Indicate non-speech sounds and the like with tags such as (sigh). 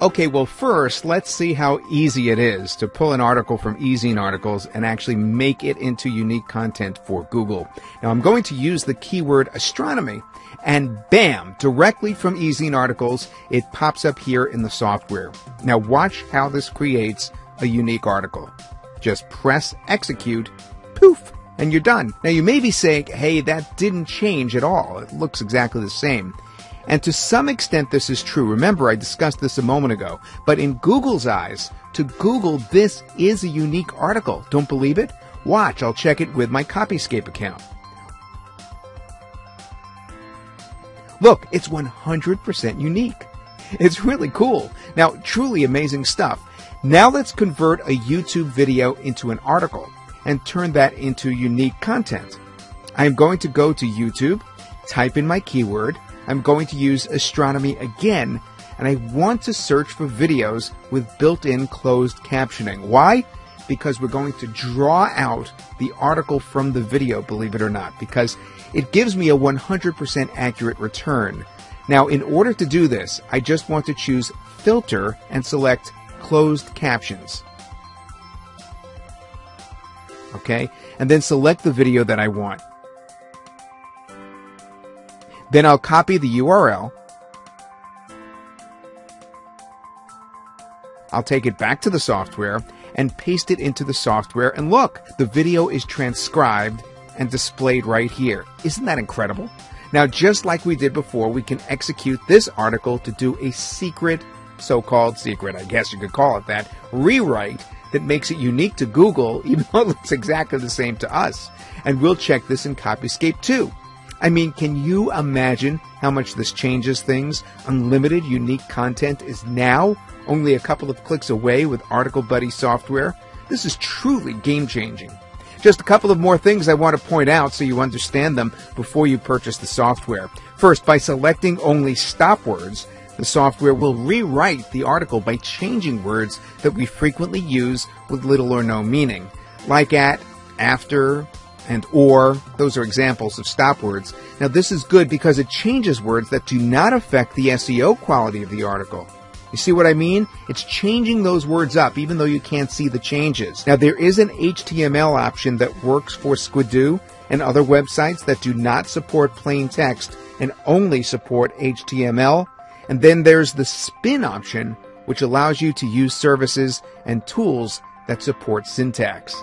Okay, well, first, let's see how easy it is to pull an article from Ezine Articles and actually make it into unique content for Google. Now, I'm going to use the keyword astronomy, and bam, directly from Ezine Articles, it pops up here in the software. Now, watch how this creates a unique article. Just press execute, poof, and you're done. Now, you may be saying, hey, that didn't change at all. It looks exactly the same. And to some extent, this is true. Remember, I discussed this a moment ago. But in Google's eyes, to Google, this is a unique article. Don't believe it? Watch, I'll check it with my Copyscape account. Look, it's 100% unique. (laughs) It's really cool. Now, truly amazing stuff. Now let's convert a YouTube video into an article and turn that into unique content. I am going to go to YouTube, type in my keyword, I'm going to use astronomy again, and I want to search for videos with built-in closed captioning. Why? Because we're going to draw out the article from the video, believe it or not, because it gives me a 100% accurate return. Now, in order to do this, I just want to choose Filter and select Closed Captions. Okay? And then select the video that I want. Then I'll copy the URL. I'll take it back to the software and paste it into the software. And look, the video is transcribed and displayed right here. Isn't that incredible? Now, just like we did before, we can execute this article to do a secret, so-called secret, I guess you could call it that, rewrite that makes it unique to Google, (laughs) even though it looks exactly the same to us. And we'll check this in Copyscape too. I mean, can you imagine how much this changes things? Unlimited unique content is now only a couple of clicks away with Article Buddy software. This is truly game changing. Just a couple of more things I want to point out so you understand them before you purchase the software. First, by selecting only stop words, the software will rewrite the article by changing words that we frequently use with little or no meaning, like at, after, and or. Those are examples of stop words. Now this is good because it changes words that do not affect the SEO quality of the article. You see what I mean? It's changing those words up even though you can't see the changes. Now there is an HTML option that works for Squidoo and other websites that do not support plain text and only support HTML. And then there's the spin option, which allows you to use services and tools that support syntax.